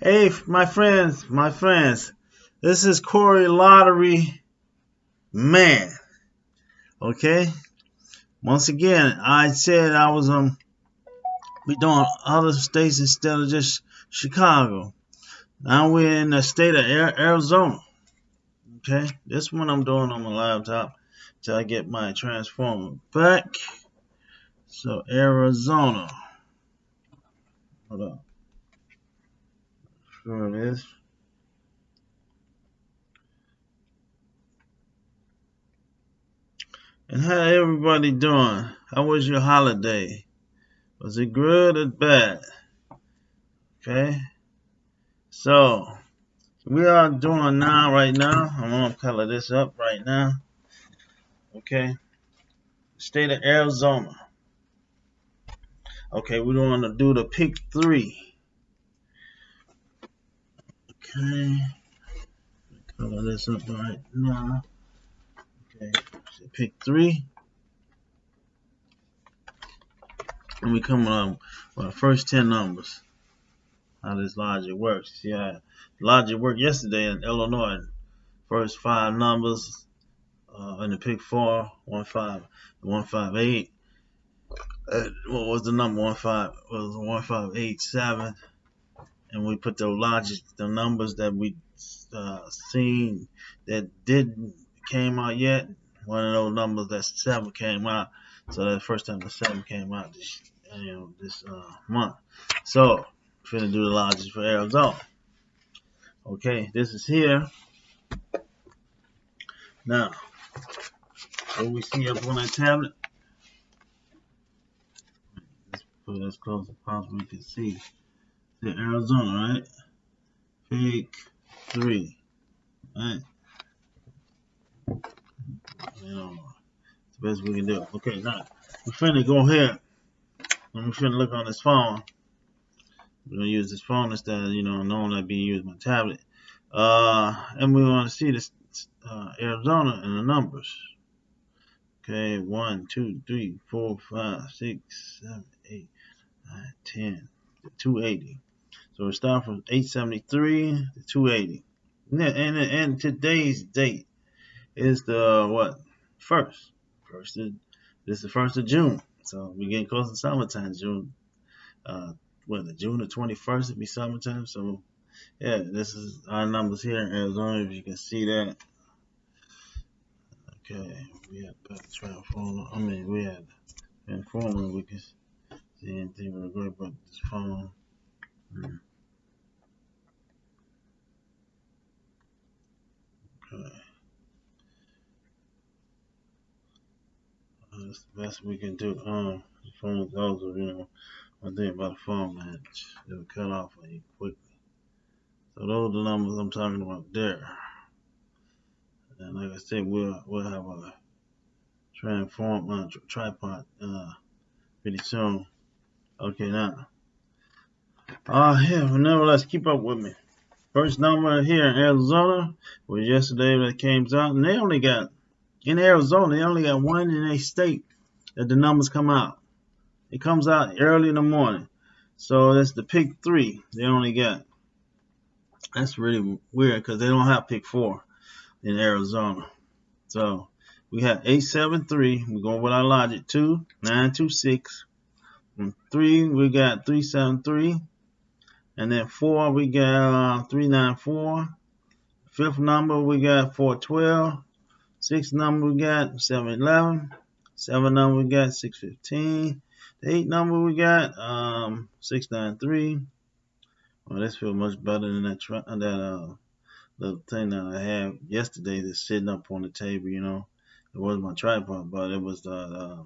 Hey, my friends, my friends, this is Corey Lottery Man. Okay? Once again, I said I was um be doing other states instead of just Chicago. Now we're in the state of Arizona. Okay? This one I'm doing on my laptop till I get my transformer back. So Arizona. Hold on And how everybody doing? How was your holiday? Was it good or bad? Okay. So we are doing now right now. I'm gonna color this up right now. Okay. State of Arizona. Okay, we're gonna do the pick three. Okay. Color this up right now. Okay. So pick three. And we come on with our first 10 numbers. How this logic works. See how logic worked yesterday in Illinois. First five numbers uh, in the pick four, one five, one five eight. Uh, what was the number? One five was one five eight seven and we put the logic, the numbers that we uh, seen that didn't came out yet. One of those numbers that seven came out. So that's the first time the seven came out this you know this uh, month. So finna do the logic for Arizona. Okay, this is here. Now, what we see up on that tablet. Let's put it as close as possible we can see to Arizona, right? Pick three, right? You know, it's the best we can do. Okay, now we're finna go ahead and we're finna look on this phone. We're gonna use this phone instead of you know normally being used my tablet. Uh, and we want to see this uh, Arizona and the numbers. Okay, one, two, three, four, five, six, seven, eight, nine, ten, two eighty. So we start from 873 to 280. And, and, and today's date is the what? First. First of, this is the first of June. So we're getting close to summertime, June. Uh, the June the 21st it'll be summertime. So yeah, this is our numbers here in Arizona. If you can see that. Okay, we had better transformer. I mean, we had transformer. We can see anything real great, but this phone. Hmm. That's the best we can do. Um, the phone goes, you know, one thing about a phone, man, it'll cut off on you quickly. So those are the numbers I'm talking about there. And like I said, we'll we'll have a transform uh, tripod uh, pretty soon. Okay, now. Uh, yeah, nevertheless, keep up with me. First number here in Arizona was yesterday that came out, and they only got in Arizona they only got one in a state that the numbers come out. It comes out early in the morning, so that's the pick three they only got. That's really weird because they don't have pick four in Arizona. So we have eight seven three. We're going with our logic two nine two six. And three we got three seven three. And then four, we got uh, 394. Fifth number, we got 412. Sixth number, we got 711. Seven number, we got 615. The number, we got um, 693. Well, this feels much better than that, that uh, little thing that I had yesterday that's sitting up on the table, you know. It wasn't my tripod, but it was the, uh,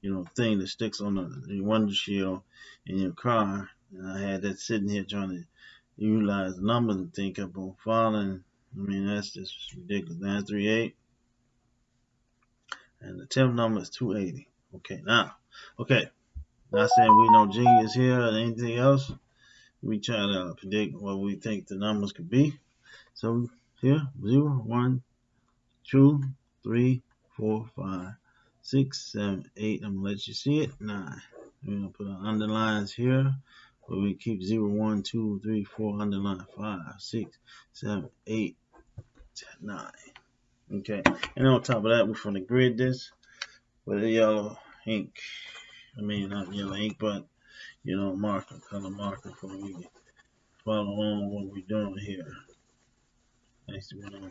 you know, thing that sticks on the, the window shield in your car and I had that sitting here trying to utilize numbers and think up on falling. I mean, that's just ridiculous. 938. And the 10th number is 280. Okay, now, okay. Not saying we no genius here or anything else. We try to predict what we think the numbers could be. So here, 0, 1, 2, 3, 4, 5, 6, 7, 8. I'm going to let you see it. 9. We're going to put our underlines here We keep 0, 1, 2, 3, 4, underline 5, 6, 7, 8, 9. Okay. And on top of that, we're going to grid this with a yellow ink. I mean, not yellow ink, but, you know, marker, color marker for me to follow along what we're doing here. Actually, we're going to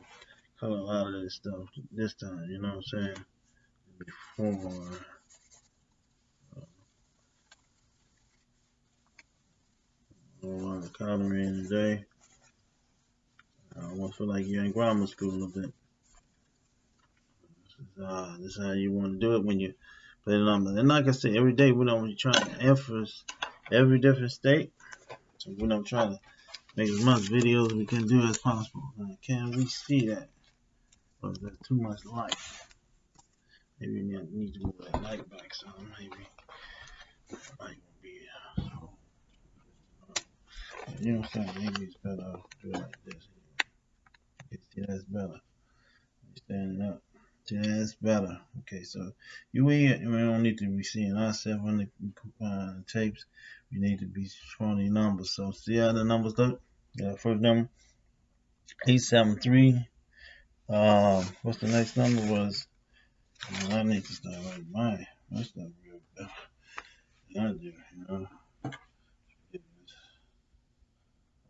color a lot of this stuff this time, you know what I'm saying? Before. A lot of coloring today. I almost feel like you're in grammar school a bit. This is, uh, this is how you want to do it when you play the numbers. And like I said, every day we don't try to emphasize every different state. So we don't try to make as much videos we can do as possible. can we see that? But there's too much light. Maybe we need to move that light back some. Maybe will be uh, so. You know what I'm saying? Maybe it's better to do it like this. See, that's better. Standing up. See, that's better. Okay, so you we, we don't need to be seeing ourselves on the uh, tapes. We need to be showing the numbers. So see how the numbers look? Yeah, first number 873. Um, what's the next number was? Well, I need to start like mine. That's not real. I do, you know.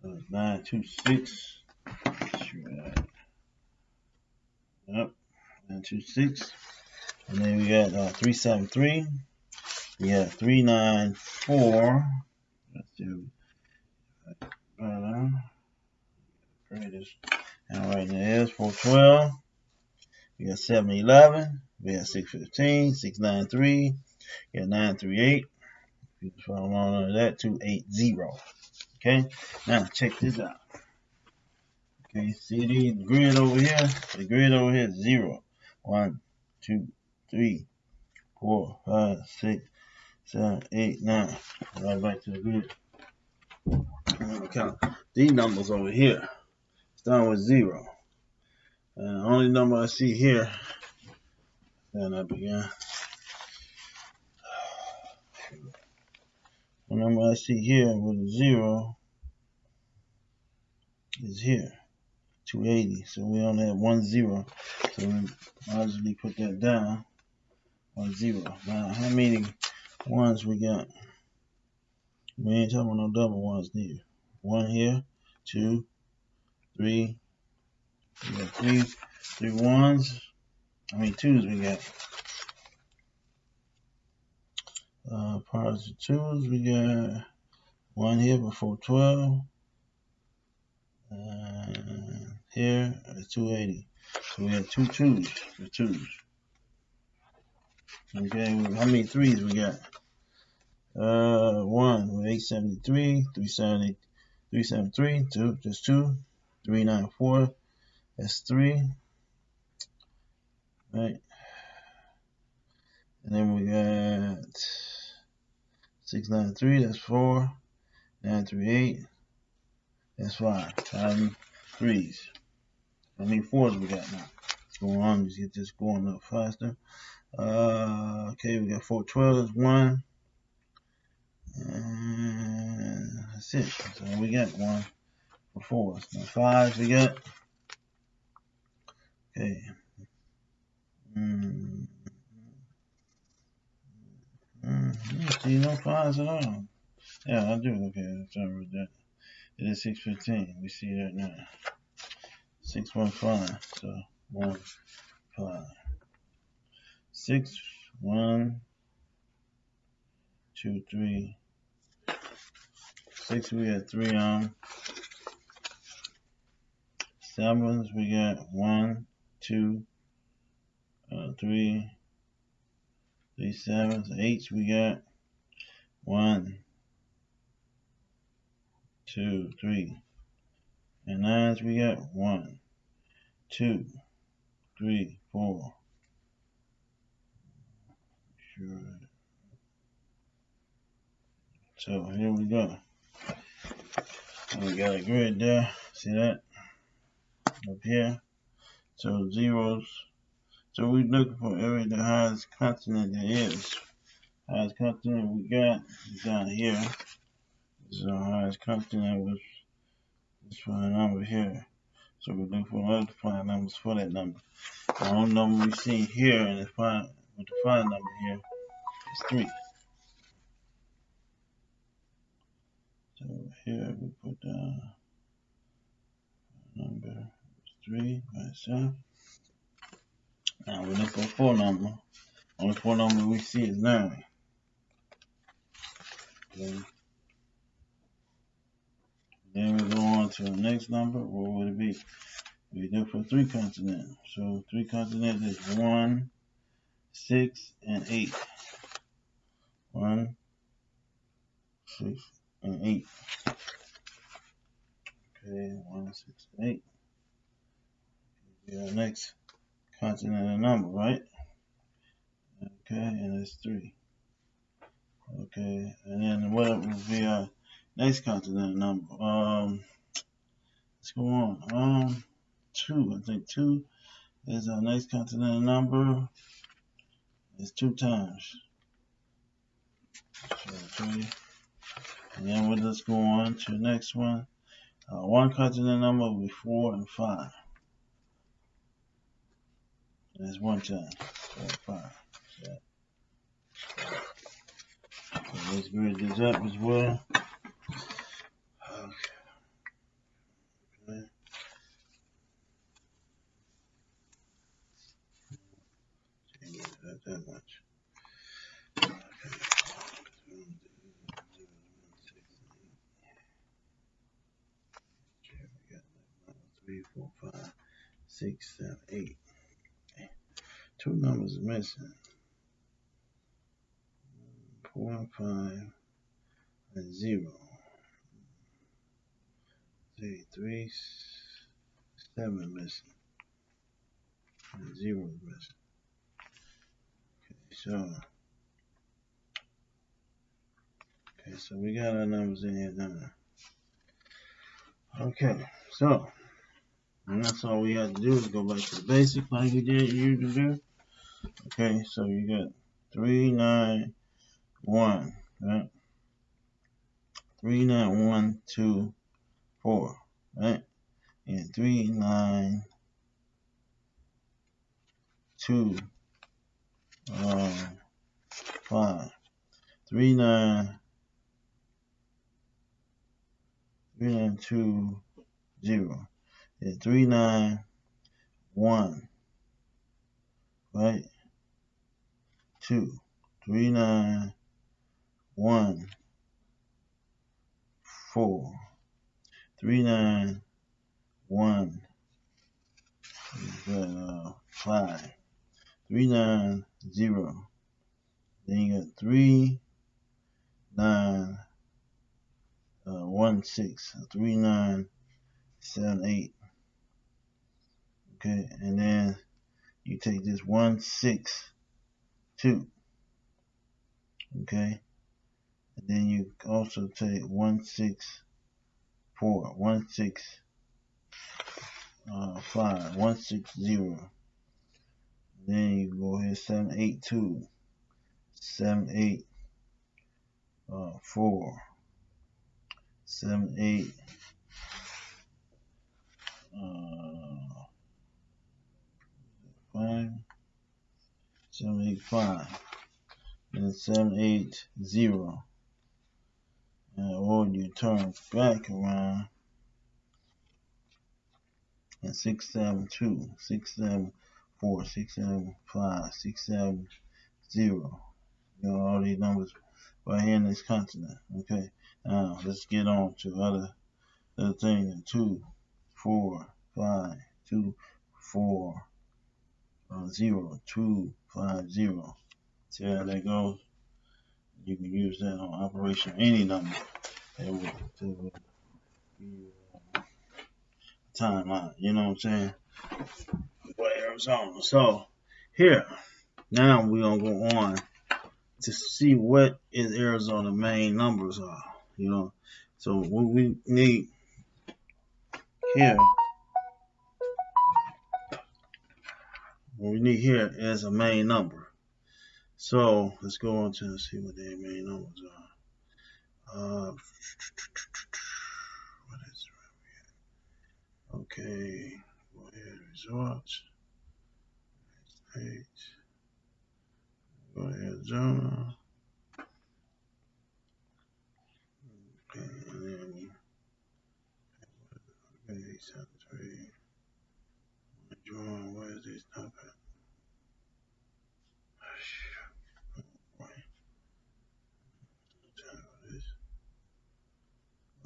Uh, nine two six. Yep, nine two six. And then we got uh, three seven three. We got three nine four. Let's do. Uh, greatest. And right there is 412. We got 711. We got 615, 693. We got 938. You can follow along under that, 280. Okay, now check this out. Okay, see the grid over here? The grid over here is 0, 1, 2, 3, 4, 5, 6, 7, 8, 9. Right back to the grid. I'm count these numbers over here. Start with 0. And the only number I see here, then I begin. The number I see here with a zero is here, 280. So we only have one zero. So we logically put that down, one zero. Now, how many ones we got? We ain't talking about no double ones neither. One here, two, three. We got three, three ones. I mean twos we got. Uh, of twos, we got one here before 12. And here is 280. So we have two twos for twos. Okay, how many threes we got? Uh, one with 873, 370, 373, two, just two, 394, that's three. Right. And then we got 693, that's 4. 938, that's 5. Five threes. How many fours we got now? Let's go on, let's get this going little faster. Uh, okay, we got 412, that's 1. And that's it. So we got one for fours. Now fives we got. Okay. Mm. See no fives at all. Yeah, I do. Okay, sorry about that. It is 615. We see that now. 615. So, 1, 5. 6, 1, 2, 3. 6, we got 3 on. Sevens, we got 1, 2, uh, 3, three sevens, eights we got one, two, three, and nines we got one, two, three, four. Sure. So here we go. We got a grid there. See that? Up here. So zeros so we're looking for area the highest continent there is. Highest continent we got down here. This is our highest continent with this prime number here. So we look for other prime numbers for that number. The only number we see here in the prime with the prime number here is three. So here we put down number three by itself. Now we look for a four number. Only four number we see is nine. Okay. Then we go on to the next number. What would it be? We look for three continents. So three continents is one, six, and eight. One, six, and eight. Okay, one, six, and eight. Okay, next continent and number, right? Okay, and it's three. Okay, and then what would be our next continent number? Um, let's go on. Um, two. I think two is our next continent number. It's two times. And then we'll just go on to the next one. Uh, one continent number will be four and five. That's one time. So five. So, let's grade this up as well. Okay. okay. That much. Three, four, five, six, seven, eight. Two numbers missing. Four five and zero. Three, three, seven missing. And zero missing. Okay, so Okay, so we got our numbers in here now. Okay, so and that's all we have to do is go back to the basic like we did usually do. Okay, so you got three nine one, right? Three nine one two four, right? And three nine two um five. Three nine three nine two zero. And three nine one right? Two, three, nine, one, four, three, nine, one, uh, five, three, nine, zero. Then you got three, nine, uh, one, six, three, nine, seven, eight. Okay, and then you take this one six two okay and then you also take one six four one six uh, five one six zero then you go ahead seven eight two seven eight uh, four seven eight uh, five, seven, eight, five, and seven, eight, zero. Turn back around and six, seven, two, six, seven, four, six, seven, five, six, seven, zero. You know all these numbers right here in this continent. Okay. Now let's get on to other other things. Two, four, five, two, four, uh, zero two five zero. See how that goes? You can use that on operation any number. It be uh, timeline. You know what I'm saying? For Arizona. So here, now we're gonna go on to see what is Arizona main numbers are. You know, so what we need here what we need here is a main number. So let's go on to see what the main numbers Uh, what is? Okay, go ahead, results. Go Arizona. Okay, and then okay, seven three. Where is this?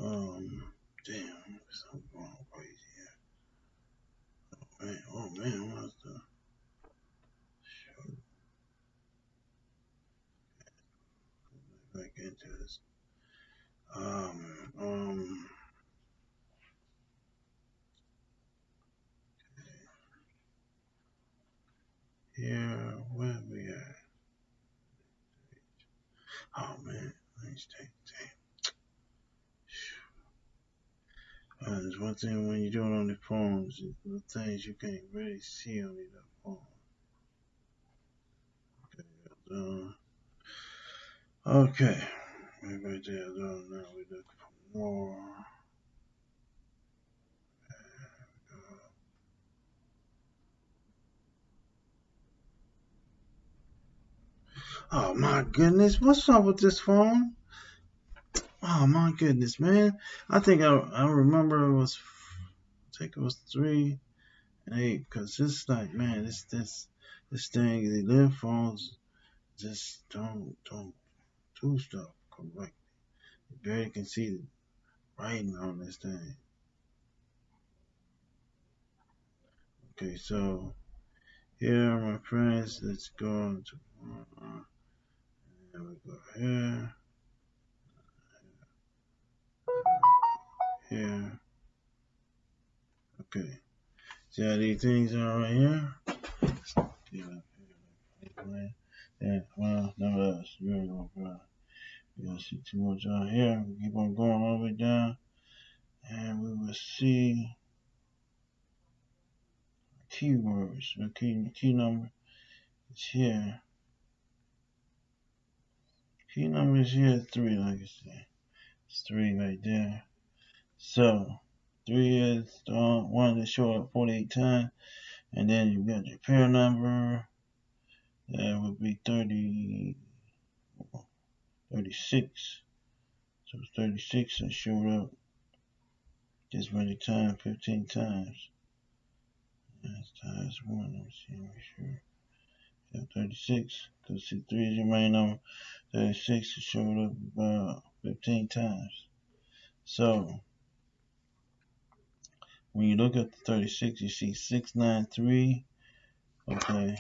Um, damn, going crazy here. Oh man, oh man, what's the shoot? Back into this. Um, um. Here, where we at? Oh man, let's take damn. There's one thing when you do it on the phones, the things you can't really see on the phone. Okay, uh, okay, right there. Uh, now we look for more. Oh my goodness, what's up with this phone? Oh my goodness, man. I think I I remember it was I think it was three and eight because it's like man, this this this thing the live just don't don't do stuff correctly. You barely can see the writing on this thing. Okay, so here my friends, let's go to uh, there we go here. Here. Okay. See how these things are right here? Yeah, well, no else. You ain't gonna see too much out here. We keep on going all the way down. And we will see keywords. The key, key number is here. Key number is here three, like I said. It's three right there. So three is the one showed up 48 times. And then you got your pair number. That would be 30, 36. So 36 that showed up this many times, 15 times. That's times one. Let me see, make sure. Yeah, 36. Because see, 3 is your main number. 36 showed up about 15 times. So, when you look at the 36, you see 693. Okay.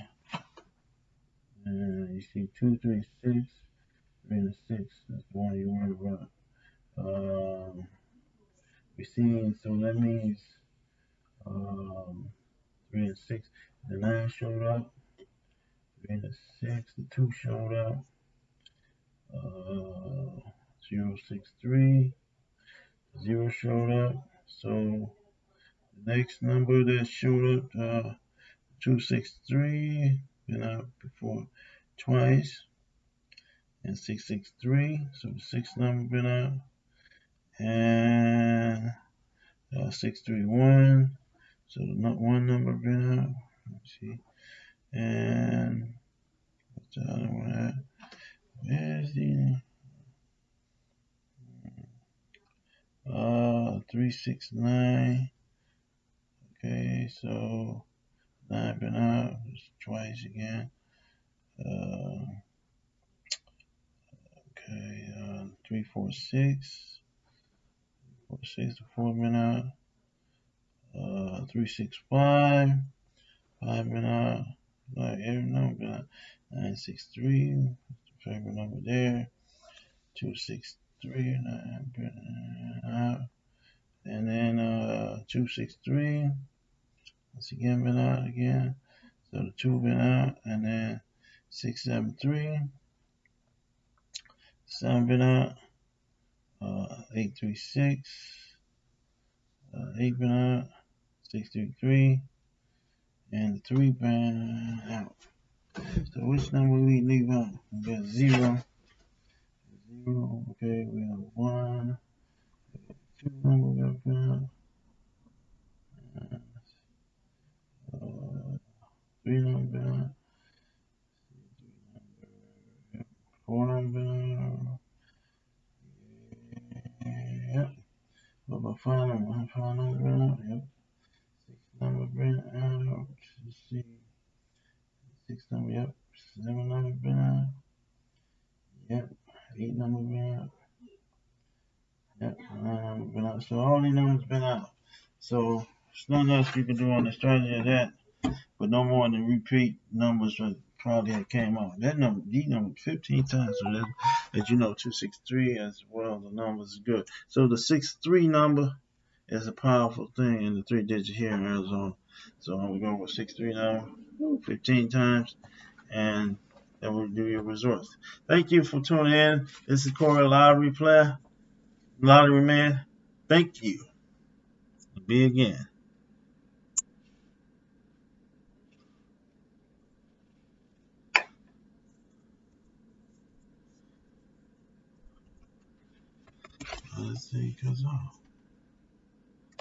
And you see 236, 3 and 6. That's the one you worry about. Um, we're seeing, so that means um, 3 and 6. The 9 showed up. 3 and 6. The 2 showed up. Uh, 063. 0 showed up. So the next number that showed up, uh, 263, been out before twice. And 663, so sixth number been out. And uh, 631, so not one number been out. Let's see. And what's the other one at? Where's the uh 369 okay so nine been out twice again. Uh, okay uh, three four six. Four six the four been out uh three six five. Five been out like every number. Out nine six three. Favorite number there. Two six three. Nine been out and then uh 263 once again been out again. So the two been out and then 673 seven been out. Uh 836 uh, 8 been out. 633 and the 3 been out. So which number we leave out? We got 0 zero. Okay, we have one, two number up there. Uh, three number, four number. Yep. What about five number? Five number. Yep. Six number been out. Let's see. Six number. Yep. Seven number been out. Yep. Eight number been out. Yep. Nine number been out. So all these numbers been out. So there's nothing you can do on the strategy of that, but no more than repeat numbers that probably had came out. That number, these numbers 15 times. So that, as you know, 263 as well. The numbers is good. So the 63 number is a powerful thing in the three digit here in Arizona. So I'm going to go with 63 now, 15 times, and that will do your results. Thank you for tuning in. This is Corey Lottery Player, Lottery Man. Thank you. Be again. Let's see, cause oh.